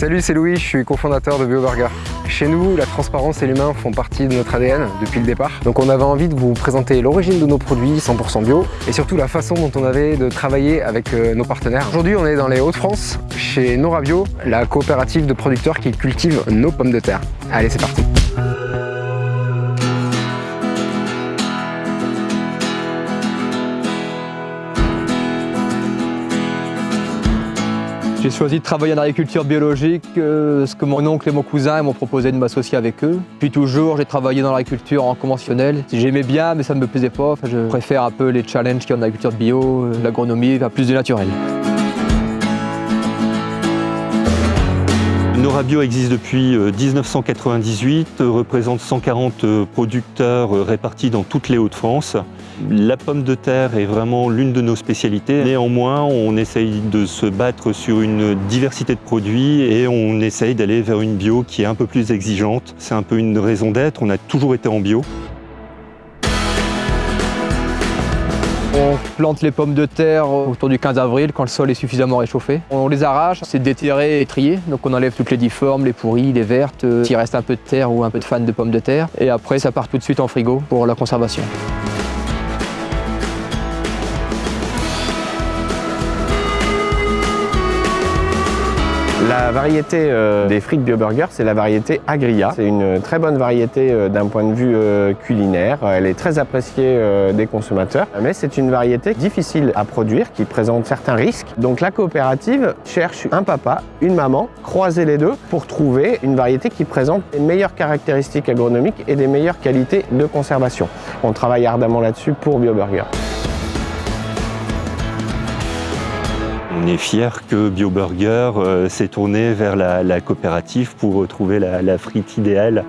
Salut, c'est Louis, je suis cofondateur de BioBurger. Chez nous, la transparence et l'humain font partie de notre ADN depuis le départ. Donc on avait envie de vous présenter l'origine de nos produits 100% bio et surtout la façon dont on avait de travailler avec euh, nos partenaires. Aujourd'hui, on est dans les Hauts-de-France, chez Nora Bio, la coopérative de producteurs qui cultivent nos pommes de terre. Allez, c'est parti J'ai choisi de travailler en agriculture biologique euh, parce que mon oncle et mon cousin m'ont proposé de m'associer avec eux. Puis toujours, j'ai travaillé dans l'agriculture en conventionnel. J'aimais bien, mais ça ne me plaisait pas. je préfère un peu les challenges qu'il y a en agriculture bio, euh, l'agronomie, plus du naturel. NoraBio existe depuis 1998, euh, représente 140 producteurs répartis dans toutes les Hauts-de-France. La pomme de terre est vraiment l'une de nos spécialités. Néanmoins, on essaye de se battre sur une diversité de produits et on essaye d'aller vers une bio qui est un peu plus exigeante. C'est un peu une raison d'être, on a toujours été en bio. On plante les pommes de terre autour du 15 avril quand le sol est suffisamment réchauffé. On les arrache, c'est déterré et trié, donc on enlève toutes les difformes, les pourries, les vertes, euh, s'il reste un peu de terre ou un peu de fan de pommes de terre. Et après, ça part tout de suite en frigo pour la conservation. La variété euh, des frites BioBurger, c'est la variété Agria. C'est une très bonne variété euh, d'un point de vue euh, culinaire. Elle est très appréciée des consommateurs, mais c'est une variété difficile à produire qui présente certains risques. Donc la coopérative cherche un papa, une maman, croiser les deux pour trouver une variété qui présente les meilleures caractéristiques agronomiques et des meilleures qualités de conservation. On travaille ardemment là-dessus pour BioBurger. On est fier que BioBurger euh, s'est tourné vers la, coopérative pour trouver la frite idéale